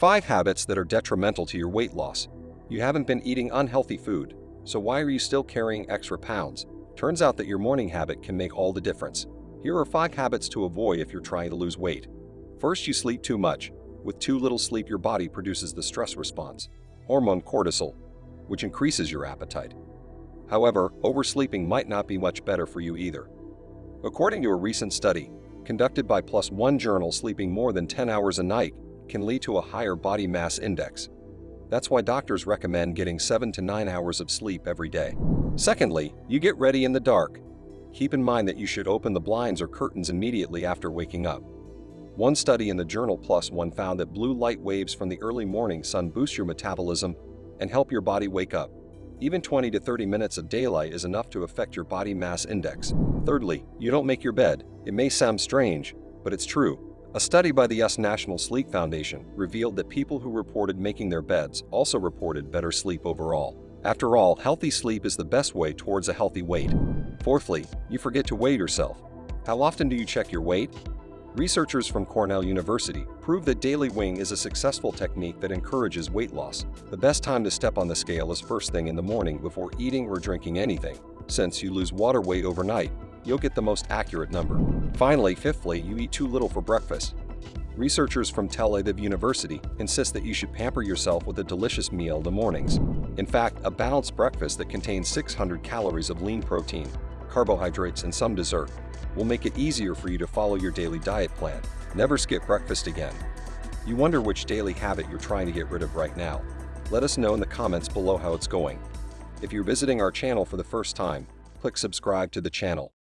5 habits that are detrimental to your weight loss. You haven't been eating unhealthy food, so why are you still carrying extra pounds? Turns out that your morning habit can make all the difference. Here are 5 habits to avoid if you're trying to lose weight. First, you sleep too much. With too little sleep, your body produces the stress response, hormone cortisol, which increases your appetite. However, oversleeping might not be much better for you either. According to a recent study, conducted by ONE journal, sleeping more than 10 hours a night can lead to a higher body mass index. That's why doctors recommend getting 7 to 9 hours of sleep every day. Secondly, you get ready in the dark. Keep in mind that you should open the blinds or curtains immediately after waking up. One study in the journal ONE found that blue light waves from the early morning sun boost your metabolism and help your body wake up. Even 20 to 30 minutes of daylight is enough to affect your body mass index. Thirdly, you don't make your bed. It may sound strange, but it's true. A study by the U.S. National Sleep Foundation revealed that people who reported making their beds also reported better sleep overall. After all, healthy sleep is the best way towards a healthy weight. Fourthly, you forget to weigh yourself. How often do you check your weight? Researchers from Cornell University prove that daily weighing is a successful technique that encourages weight loss. The best time to step on the scale is first thing in the morning before eating or drinking anything. Since you lose water weight overnight, you'll get the most accurate number. Finally, fifthly, you eat too little for breakfast. Researchers from Tel Aviv University insist that you should pamper yourself with a delicious meal in the mornings. In fact, a balanced breakfast that contains 600 calories of lean protein, carbohydrates, and some dessert will make it easier for you to follow your daily diet plan. Never skip breakfast again. You wonder which daily habit you're trying to get rid of right now. Let us know in the comments below how it's going. If you're visiting our channel for the first time, click subscribe to the channel.